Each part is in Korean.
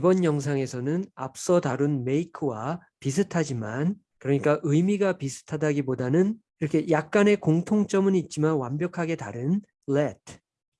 이번 영상에서는 앞서 다룬 make와 비슷하지만 그러니까 의미가 비슷하다기보다는 이렇게 약간의 공통점은 있지만 완벽하게 다른 let,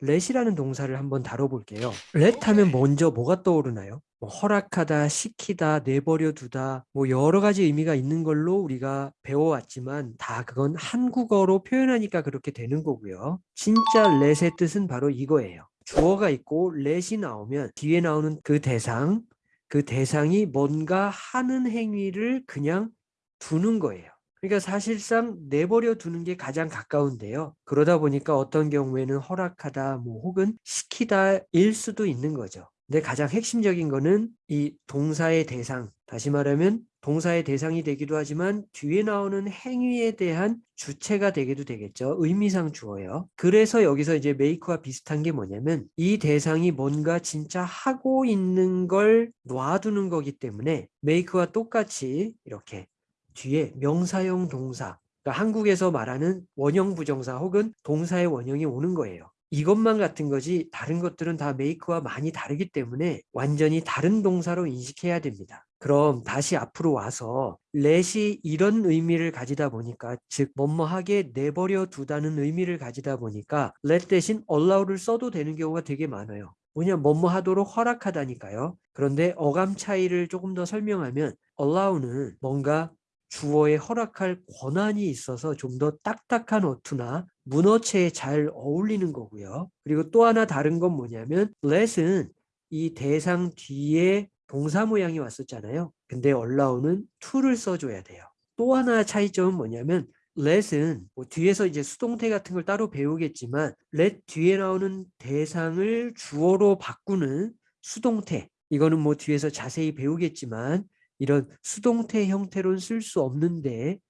let이라는 동사를 한번 다뤄볼게요. let 하면 먼저 뭐가 떠오르나요? 뭐 허락하다, 시키다, 내버려 두다 뭐 여러 가지 의미가 있는 걸로 우리가 배워왔지만 다 그건 한국어로 표현하니까 그렇게 되는 거고요. 진짜 let의 뜻은 바로 이거예요. 주어가 있고 let이 나오면 뒤에 나오는 그 대상, 그 대상이 뭔가 하는 행위를 그냥 두는 거예요. 그러니까 사실상 내버려 두는 게 가장 가까운데요. 그러다 보니까 어떤 경우에는 허락하다, 뭐 혹은 시키다 일 수도 있는 거죠. 근데 가장 핵심적인 거는 이 동사의 대상, 다시 말하면 동사의 대상이 되기도 하지만 뒤에 나오는 행위에 대한 주체가 되기도 되겠죠. 의미상 주어요. 그래서 여기서 이제 메이크와 비슷한 게 뭐냐면 이 대상이 뭔가 진짜 하고 있는 걸 놔두는 거기 때문에 메이크와 똑같이 이렇게 뒤에 명사형 동사 그러니까 한국에서 말하는 원형 부정사 혹은 동사의 원형이 오는 거예요. 이것만 같은 거지 다른 것들은 다 메이크와 많이 다르기 때문에 완전히 다른 동사로 인식해야 됩니다. 그럼 다시 앞으로 와서 let이 이런 의미를 가지다 보니까 즉 뭐뭐하게 내버려 두다는 의미를 가지다 보니까 let 대신 allow를 써도 되는 경우가 되게 많아요. 뭐냐 뭐뭐 하도록 허락하다니까요. 그런데 어감 차이를 조금 더 설명하면 allow는 뭔가 주어에 허락할 권한이 있어서 좀 더 딱딱한 어투나 문어체에 잘 어울리는 거고요. 그리고 또 하나 다른 건 뭐냐면 let은 이 대상 뒤에 동사 모양이 왔었잖아요. 근데 allow는 to를 써줘야 돼요. 또 하나 차이점은 뭐냐면 let은 뭐 뒤에서 이제 수동태 같은 걸 따로 배우겠지만 let 뒤에 나오는 대상을 주어로 바꾸는 수동태 이거는 뭐 뒤에서 자세히 배우겠지만 이런 수동태 형태로는 쓸 수 없는데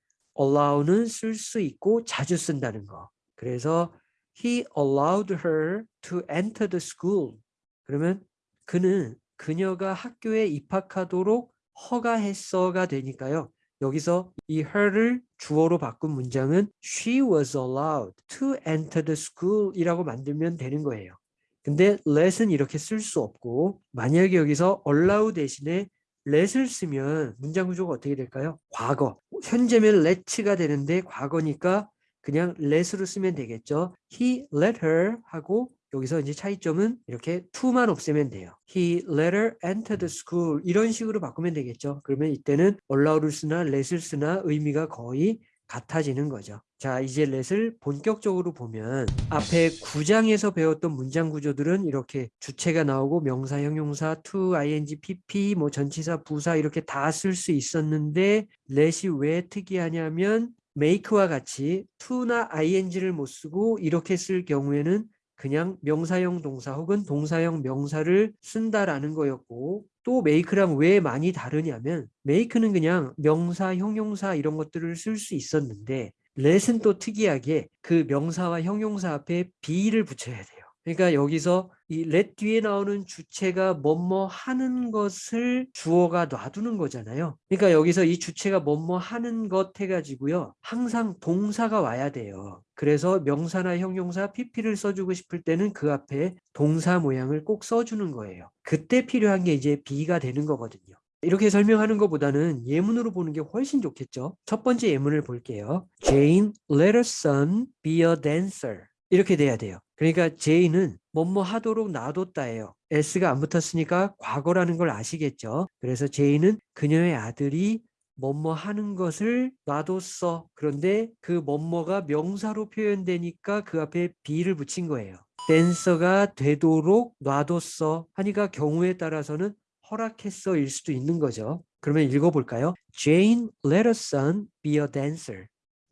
allow는 쓸 수 있고 자주 쓴다는 거. 그래서 he allowed her to enter the school. 그러면 그는 그녀가 학교에 입학하도록 허가했어가 되니까요. 여기서 이 her를 주어로 바꾼 문장은 she was allowed to enter the school 이라고 만들면 되는 거예요. 근데 let은 이렇게 쓸 수 없고 만약에 여기서 allow 대신에 let을 쓰면 문장 구조가 어떻게 될까요? 과거. 현재면 let가 되는데 과거니까 그냥 let으로 쓰면 되겠죠. He let her 하고 여기서 이제 차이점은 이렇게 to만 없애면 돼요. He let her enter the school 이런 식으로 바꾸면 되겠죠. 그러면 이때는 allow를 쓰나 let을 쓰나 의미가 거의 같아지는 거죠. 자 이제 렛을 본격적으로 보면 앞에 9장에서 배웠던 문장 구조들은 이렇게 주체가 나오고 명사, 형용사, to, ing, pp, 뭐 전치사, 부사 이렇게 다 쓸 수 있었는데 렛이 왜 특이하냐면 make와 같이 to나 ing를 못 쓰고 이렇게 쓸 경우에는 그냥 명사형 동사 혹은 동사형 명사를 쓴다라는 거였고 또 make랑 왜 많이 다르냐면 make는 그냥 명사, 형용사 이런 것들을 쓸 수 있었는데 let은 또 특이하게 그 명사와 형용사 앞에 be를 붙여야 돼요. 그러니까 여기서 이 let 뒤에 나오는 주체가 뭐뭐 하는 것을 주어가 놔두는 거잖아요. 그러니까 여기서 이 주체가 뭐뭐 하는 것 해가지고요. 항상 동사가 와야 돼요. 그래서 명사나 형용사 pp를 써주고 싶을 때는 그 앞에 동사 모양을 꼭 써주는 거예요. 그때 필요한 게 이제 be가 되는 거거든요. 이렇게 설명하는 것보다는 예문으로 보는 게 훨씬 좋겠죠. 첫 번째 예문을 볼게요. Jane let her son be a dancer. 이렇게 돼야 돼요. 그러니까 제이는 뭐뭐 하도록 놔뒀다예요. s가 안 붙었으니까 과거라는 걸 아시겠죠. 그래서 제이는 그녀의 아들이 뭐뭐 하는 것을 놔뒀어. 그런데 그 뭐뭐가 명사로 표현되니까 그 앞에 be를 붙인 거예요. 댄서가 되도록 놔뒀어 하니까 경우에 따라서는 허락했어 일 수도 있는 거죠. 그러면 읽어볼까요? Jane let her son be a dancer.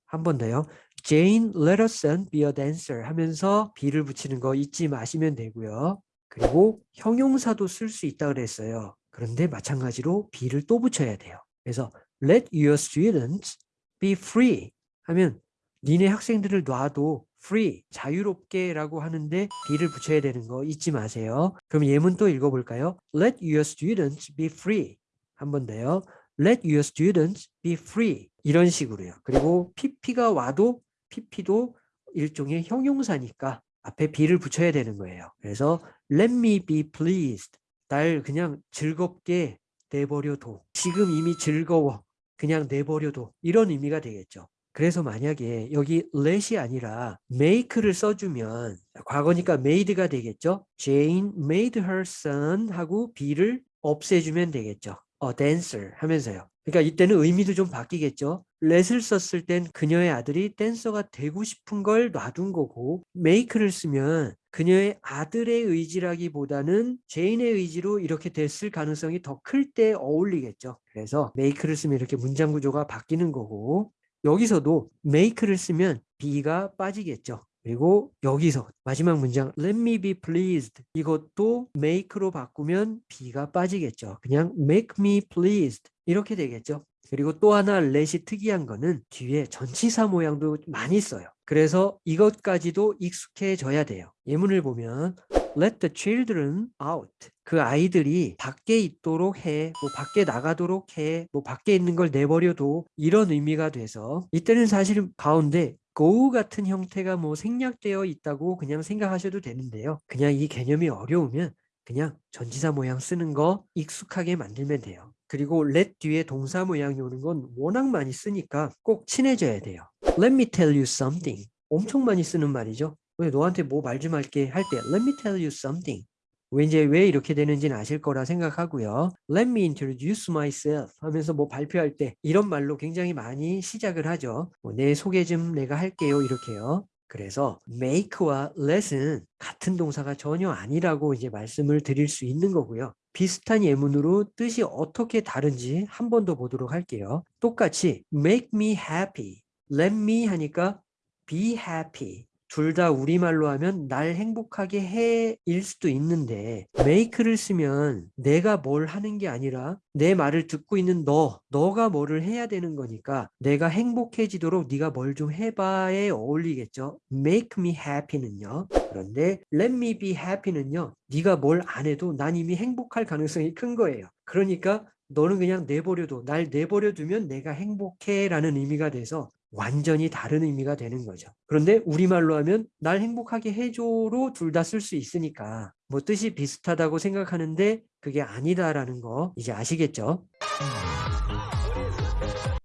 한 번 더요. Jane let her son be a dancer 하면서 be를 붙이는 거 잊지 마시면 되고요. 그리고 형용사도 쓸 수 있다 그랬어요. 그런데 마찬가지로 be를 또 붙여야 돼요. 그래서 let your students be free 하면 니네 학생들을 놔도 free, 자유롭게 라고 하는데 be를 붙여야 되는 거 잊지 마세요. 그럼 예문 또 읽어볼까요? Let your students be free. 한 번 더요. Let your students be free. 이런 식으로요. 그리고 pp가 와도 pp도 일종의 형용사니까 앞에 be를 붙여야 되는 거예요. 그래서 let me be pleased. 날 그냥 즐겁게 내버려둬. 지금 이미 즐거워. 그냥 내버려둬. 이런 의미가 되겠죠. 그래서 만약에 여기 let이 아니라 make를 써주면 과거니까 made가 되겠죠. Jane made her son 하고 be를 없애주면 되겠죠. a dancer 하면서요. 그러니까 이때는 의미도 좀 바뀌겠죠. let을 썼을 땐 그녀의 아들이 댄서가 되고 싶은 걸 놔둔 거고 make를 쓰면 그녀의 아들의 의지라기보다는 제인의 의지로 이렇게 됐을 가능성이 더 클 때 어울리겠죠. 그래서 make를 쓰면 이렇게 문장 구조가 바뀌는 거고 여기서도 make를 쓰면 be가 빠지겠죠. 그리고 여기서 마지막 문장 let me be pleased 이것도 make로 바꾸면 be가 빠지겠죠. 그냥 make me pleased 이렇게 되겠죠. 그리고 또 하나 let이 특이한 거는 뒤에 전치사 모양도 많이 써요. 그래서 이것까지도 익숙해져야 돼요. 예문을 보면 let the children out. 그 아이들이 밖에 있도록 해, 뭐 밖에 나가도록 해, 뭐 밖에 있는 걸 내버려둬 이런 의미가 돼서 이때는 사실 가운데 go 같은 형태가 뭐 생략되어 있다고 그냥 생각하셔도 되는데요. 그냥 이 개념이 어려우면 그냥 전치사 모양 쓰는 거 익숙하게 만들면 돼요. 그리고 let 뒤에 동사 모양이 오는 건 워낙 많이 쓰니까 꼭 친해져야 돼요. Let me tell you something. 엄청 많이 쓰는 말이죠. 왜 너한테 뭐 말 좀 할게 할 때 Let me tell you something. 왠지 왜 이렇게 되는지는 아실 거라 생각하고요. Let me introduce myself 하면서 뭐 발표할 때 이런 말로 굉장히 많이 시작을 하죠. 뭐 내 소개 좀 내가 할게요 이렇게요. 그래서 make와 let은 같은 동사가 전혀 아니라고 이제 말씀을 드릴 수 있는 거고요. 비슷한 예문으로 뜻이 어떻게 다른지 한 번 더 보도록 할게요. 똑같이 make me happy, let me 하니까 be happy. 둘 다 우리말로 하면 날 행복하게 해일 수도 있는데 make를 쓰면 내가 뭘 하는 게 아니라 내 말을 듣고 있는 너, 너가 뭐를 해야 되는 거니까 내가 행복해지도록 네가 뭘 좀 해봐에 어울리겠죠. make me happy는요. 그런데 let me be happy는요. 네가 뭘 안 해도 난 이미 행복할 가능성이 큰 거예요. 그러니까 너는 그냥 내버려둬. 날 내버려두면 내가 행복해 라는 의미가 돼서 완전히 다른 의미가 되는 거죠. 그런데 우리말로 하면 날 행복하게 해줘로 둘 다 쓸 수 있으니까 뭐 뜻이 비슷하다고 생각하는데 그게 아니다라는 거 이제 아시겠죠?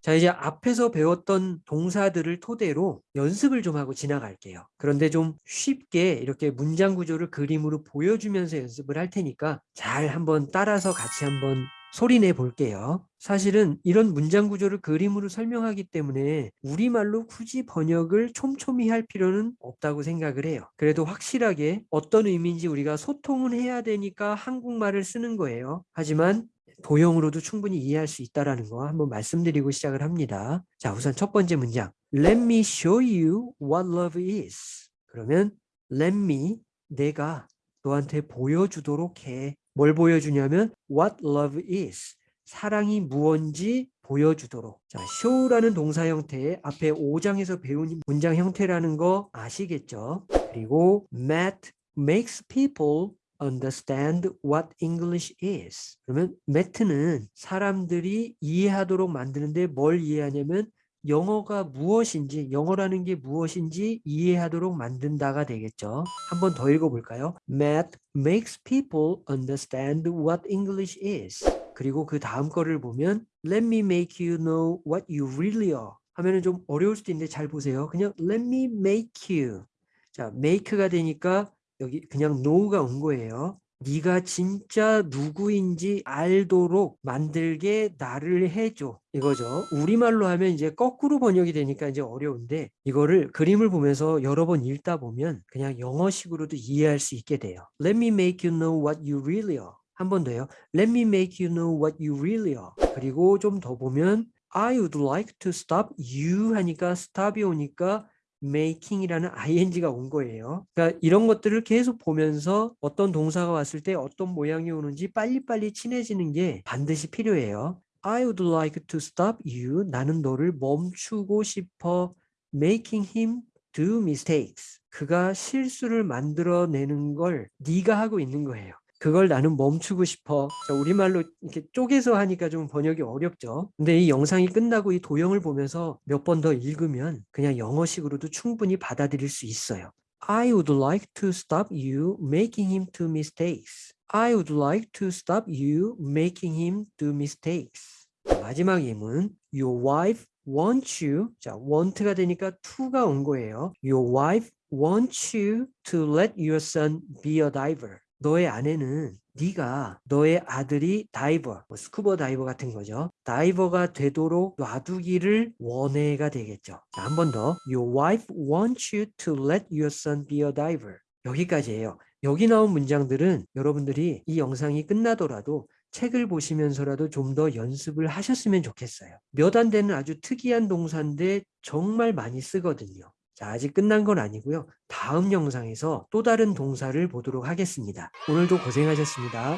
자 이제 앞에서 배웠던 동사들을 토대로 연습을 좀 하고 지나갈게요. 그런데 좀 쉽게 이렇게 문장 구조를 그림으로 보여주면서 연습을 할 테니까 잘 한번 따라서 같이 한번 소리내 볼게요. 사실은 이런 문장 구조를 그림으로 설명하기 때문에 우리말로 굳이 번역을 촘촘히 할 필요는 없다고 생각을 해요. 그래도 확실하게 어떤 의미인지 우리가 소통은 해야 되니까 한국말을 쓰는 거예요. 하지만 도형으로도 충분히 이해할 수 있다는 거 한번 말씀드리고 시작을 합니다. 자, 우선 첫 번째 문장. Let me show you what love is. 그러면 let me 내가 너한테 보여주도록 해. 뭘 보여주냐면 what love is. 사랑이 무언지 보여주도록. 자, show라는 동사 형태의 앞에 5장에서 배운 문장 형태라는 거 아시겠죠? 그리고 Matt makes people understand what English is. 그러면 Matt는 사람들이 이해하도록 만드는데 뭘 이해하냐면 영어가 무엇인지 영어라는 게 무엇인지 이해하도록 만든다가 되겠죠. 한번 더 읽어볼까요? Math makes people understand what English is. 그리고 그 다음 거를 보면 Let me make you know what you really are. 하면은 좀 어려울 수도 있는데 잘 보세요. 그냥 Let me make you. 자, make가 되니까 여기 그냥 know가 온 거예요. 네가 진짜 누구인지 알도록 만들게 나를 해줘. 이거죠. 우리말로 하면 이제 거꾸로 번역이 되니까 이제 어려운데 이거를 그림을 보면서 여러 번 읽다 보면 그냥 영어식으로도 이해할 수 있게 돼요. Let me make you know what you really are. 한 번 더요. Let me make you know what you really are. 그리고 좀 더 보면 I would like to stop you 하니까 stop이 오니까 making이라는 ing가 온 거예요. 그러니까 이런 것들을 계속 보면서 어떤 동사가 왔을 때 어떤 모양이 오는지 빨리빨리 친해지는 게 반드시 필요해요. I would like to stop you. 나는 너를 멈추고 싶어. making him do mistakes. 그가 실수를 만들어내는 걸 네가 하고 있는 거예요. 그걸 나는 멈추고 싶어. 자, 우리말로 이렇게 쪼개서 하니까 좀 번역이 어렵죠. 근데 이 영상이 끝나고 이 도형을 보면서 몇 번 더 읽으면 그냥 영어식으로도 충분히 받아들일 수 있어요. I would like to stop you making him do mistakes. I would like to stop you making him do mistakes. 마지막 예문 Your wife wants you 자 want가 되니까 to가 온 거예요. Your wife wants you to let your son be a diver. 너의 아내는 네가 너의 아들이 다이버, 뭐 스쿠버 다이버 같은 거죠. 다이버가 되도록 놔두기를 원해가 되겠죠. 한 번 더. Your wife wants you to let your son be a diver. 여기까지예요. 여기 나온 문장들은 여러분들이 이 영상이 끝나더라도 책을 보시면서라도 좀 더 연습을 하셨으면 좋겠어요. 몇 안 되는 아주 특이한 동사인데 정말 많이 쓰거든요. 자, 아직 끝난 건 아니고요. 다음 영상에서 또 다른 동사를 보도록 하겠습니다. 오늘도 고생하셨습니다.